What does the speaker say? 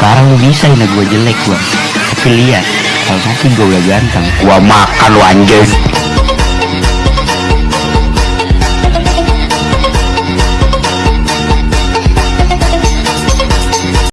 sekarang lu bisa ini gue jelek gue, tapi lihat kalau nanti gue udah ganteng. Gue makan lu anjing.